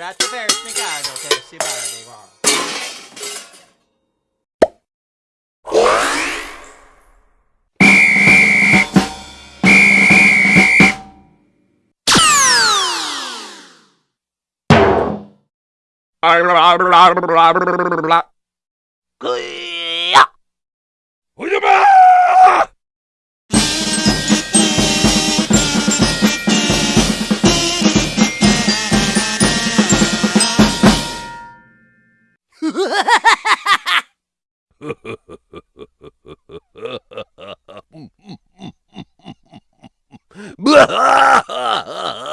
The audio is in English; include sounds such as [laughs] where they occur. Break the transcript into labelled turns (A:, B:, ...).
A: va a dover spiegarlo che si parla di qua.
B: Blah blah blah blah blah blah blah. [laughs] Blah!